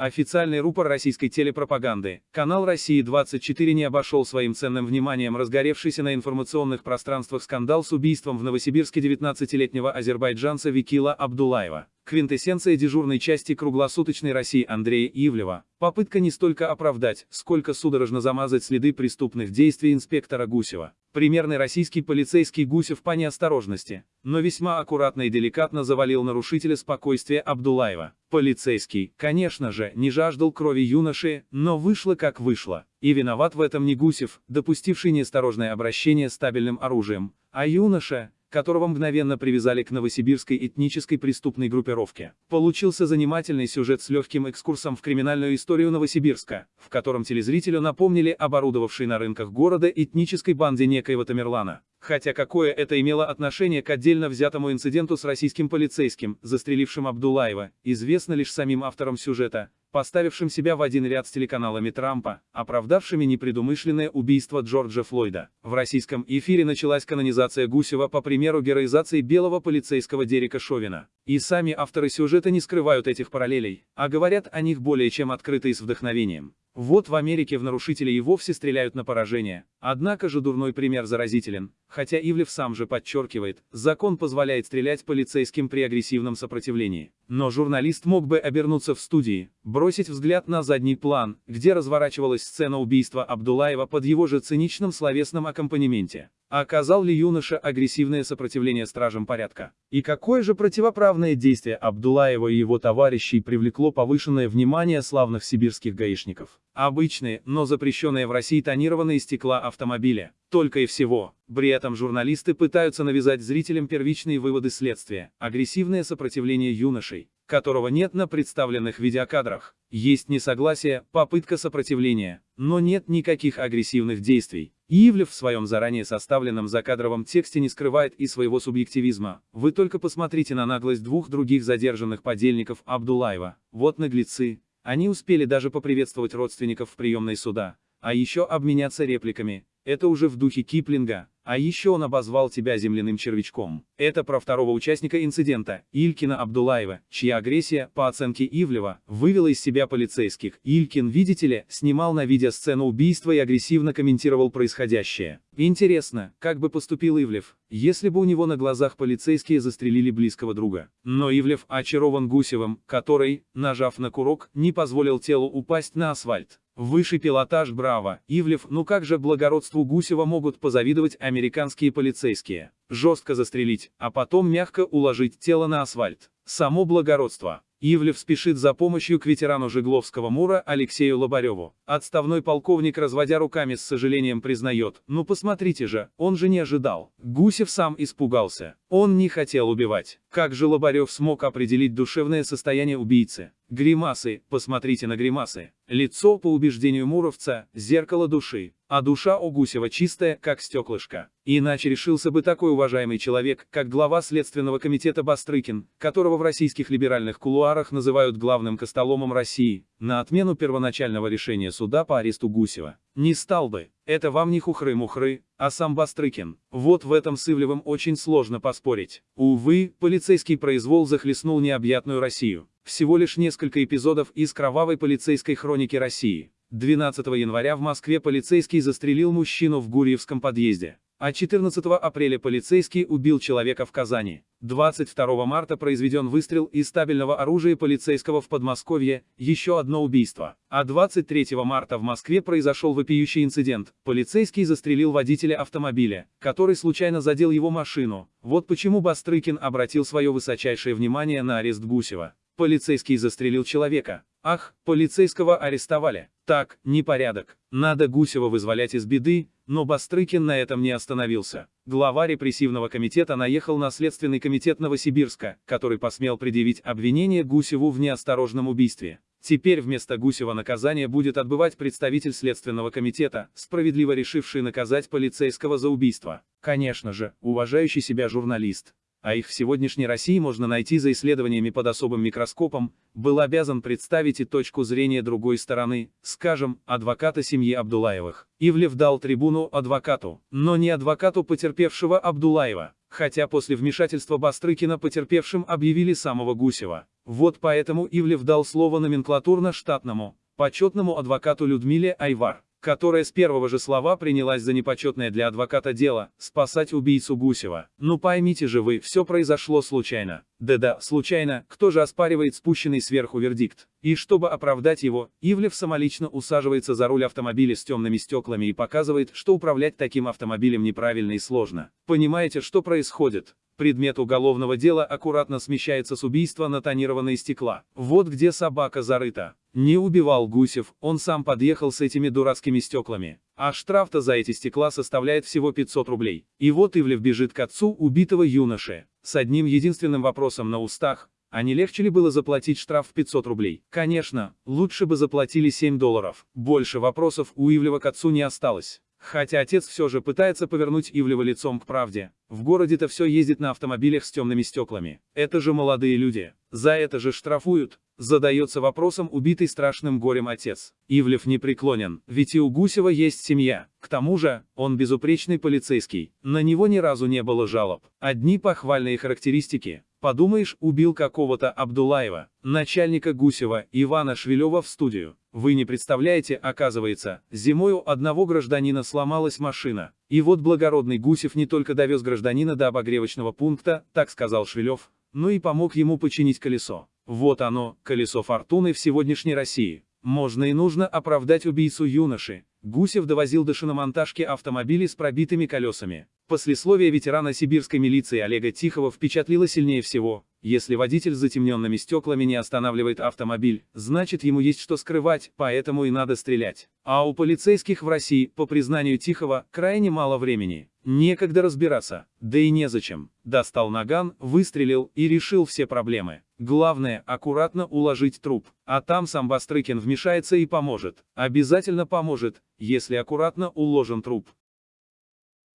Официальный рупор российской телепропаганды. Канал России-24 не обошел своим ценным вниманием разгоревшийся на информационных пространствах скандал с убийством в Новосибирске 19-летнего азербайджанца Викила Абдулаева. Квинтэссенция дежурной части круглосуточной России Андрея Ивлева. Попытка не столько оправдать, сколько судорожно замазать следы преступных действий инспектора Гусева. Примерный российский полицейский Гусев по неосторожности, но весьма аккуратно и деликатно завалил нарушителя спокойствия Абдулаева. Полицейский, конечно же, не жаждал крови юноши, но вышло как вышло. И виноват в этом не Гусев, допустивший неосторожное обращение с стабильным оружием, а юноша, которого мгновенно привязали к новосибирской этнической преступной группировке. Получился занимательный сюжет с легким экскурсом в криминальную историю Новосибирска, в котором телезрителю напомнили оборудовавшей на рынках города этнической банде некоего Тамерлана. Хотя какое это имело отношение к отдельно взятому инциденту с российским полицейским, застрелившим Абдулаева, известно лишь самим авторам сюжета, поставившим себя в один ряд с телеканалами Трампа, оправдавшими непредумышленное убийство Джорджа Флойда. В российском эфире началась канонизация Гусева по примеру героизации белого полицейского Дерека Шовина. И сами авторы сюжета не скрывают этих параллелей, а говорят о них более чем открыто и с вдохновением. Вот в Америке в нарушителей и вовсе стреляют на поражение. Однако же дурной пример заразителен, хотя Ивлев сам же подчеркивает, закон позволяет стрелять полицейским при агрессивном сопротивлении. Но журналист мог бы обернуться в студии, бросить взгляд на задний план, где разворачивалась сцена убийства Абдулаева под его же циничным словесном аккомпанементе. Оказал ли юноша агрессивное сопротивление стражам порядка? И какое же противоправное действие Абдулаева и его товарищей привлекло повышенное внимание славных сибирских гаишников? Обычные, но запрещенные в России тонированные стекла автомобиля. Только и всего. При этом журналисты пытаются навязать зрителям первичные выводы следствия. Агрессивное сопротивление юношей, которого нет на представленных видеокадрах. Есть несогласие, попытка сопротивления, но нет никаких агрессивных действий. Ивлев в своем заранее составленном закадровом тексте не скрывает и своего субъективизма. Вы только посмотрите на наглость двух других задержанных подельников Абдулаева. Вот наглецы. Они успели даже поприветствовать родственников в приемной суда, а еще обменяться репликами. Это уже в духе Киплинга. А еще он обозвал тебя земляным червячком. Это про второго участника инцидента, Илькина Абдулаева, чья агрессия, по оценке Ивлева, вывела из себя полицейских. Илькин, видите ли, снимал на видео сцену убийства и агрессивно комментировал происходящее. Интересно, как бы поступил Ивлев, если бы у него на глазах полицейские застрелили близкого друга. Но Ивлев очарован Гусевым, который, нажав на курок, не позволил телу упасть на асфальт. Высший пилотаж Браво, Ивлев, ну как же благородству Гусева могут позавидовать американские полицейские. Жестко застрелить, а потом мягко уложить тело на асфальт. Само благородство. Ивлев спешит за помощью к ветерану Жегловского Мура Алексею Лобареву. Отставной полковник, разводя руками с сожалением признает, ну посмотрите же, он же не ожидал. Гусев сам испугался. Он не хотел убивать. Как же Лобарев смог определить душевное состояние убийцы? Гримасы, посмотрите на гримасы. Лицо, по убеждению Муровца, зеркало души, а душа у Гусева чистая, как стеклышко. Иначе решился бы такой уважаемый человек, как глава Следственного комитета Бастрыкин, которого в российских либеральных кулуарах называют главным костоломом России, на отмену первоначального решения суда по аресту Гусева. Не стал бы. Это вам не хухры-мухры, а сам Бастрыкин. Вот в этом с Ивлевым очень сложно поспорить. Увы, полицейский произвол захлестнул необъятную Россию. Всего лишь несколько эпизодов из кровавой полицейской хроники России. 12 января в Москве полицейский застрелил мужчину в Гурьевском подъезде. А 14 апреля полицейский убил человека в Казани. 22 марта произведен выстрел из стабильного оружия полицейского в Подмосковье, еще одно убийство. А 23 марта в Москве произошел вопиющий инцидент. Полицейский застрелил водителя автомобиля, который случайно задел его машину. Вот почему Бастрыкин обратил свое высочайшее внимание на арест Гусева. Полицейский застрелил человека. Ах, полицейского арестовали. Так, непорядок. Надо Гусева вызволять из беды, но Бастрыкин на этом не остановился. Глава репрессивного комитета наехал на Следственный комитет Новосибирска, который посмел предъявить обвинение Гусеву в неосторожном убийстве. Теперь вместо Гусева наказание будет отбывать представитель Следственного комитета, справедливо решивший наказать полицейского за убийство. Конечно же, уважающий себя журналист, а их в сегодняшней России можно найти за исследованиями под особым микроскопом, был обязан представить и точку зрения другой стороны, скажем, адвоката семьи Абдулаевых. Ивлев дал трибуну адвокату, но не адвокату потерпевшего Абдулаева, хотя после вмешательства Бастрыкина потерпевшим объявили самого Гусева. Вот поэтому Ивлев дал слово номенклатурно-штатному, почетному адвокату Людмиле Айвар, которая с первого же слова принялась за непочетное для адвоката дело – спасать убийцу Гусева. Ну поймите же вы, все произошло случайно. Да-да, случайно, кто же оспаривает спущенный сверху вердикт? И чтобы оправдать его, Ивлев самолично усаживается за руль автомобиля с темными стеклами и показывает, что управлять таким автомобилем неправильно и сложно. Понимаете, что происходит? Предмет уголовного дела аккуратно смещается с убийства на тонированные стекла. Вот где собака зарыта. Не убивал Гусев, он сам подъехал с этими дурацкими стеклами. А штраф-то за эти стекла составляет всего 500 рублей. И вот Ивлев бежит к отцу убитого юноши. С одним единственным вопросом на устах. А не легче ли было заплатить штраф в 500 рублей? Конечно, лучше бы заплатили 7 долларов. Больше вопросов у Ивлева к отцу не осталось. Хотя отец все же пытается повернуть Ивлева лицом к правде. В городе-то все ездит на автомобилях с темными стеклами. Это же молодые люди. За это же штрафуют. Задается вопросом убитый страшным горем отец. Ивлев не преклонен, ведь и у Гусева есть семья. К тому же, он безупречный полицейский. На него ни разу не было жалоб. Одни похвальные характеристики. Подумаешь, убил какого-то Абдулаева, начальника Гусева, Ивана Швелева в студию. Вы не представляете, оказывается, зимой у одного гражданина сломалась машина. И вот благородный Гусев не только довез гражданина до обогревочного пункта, так сказал Швелев, но и помог ему починить колесо. Вот оно, колесо фортуны в сегодняшней России. Можно и нужно оправдать убийцу юноши. Гусев довозил до шиномонтажки автомобили с пробитыми колесами. Послесловие ветерана сибирской милиции Олега Тихого впечатлило сильнее всего. Если водитель с затемненными стеклами не останавливает автомобиль, значит ему есть что скрывать, поэтому и надо стрелять. А у полицейских в России, по признанию Тихого, крайне мало времени. Некогда разбираться, да и незачем. Достал наган, выстрелил и решил все проблемы. Главное, аккуратно уложить труп. А там сам Бастрыкин вмешается и поможет. Обязательно поможет, если аккуратно уложен труп.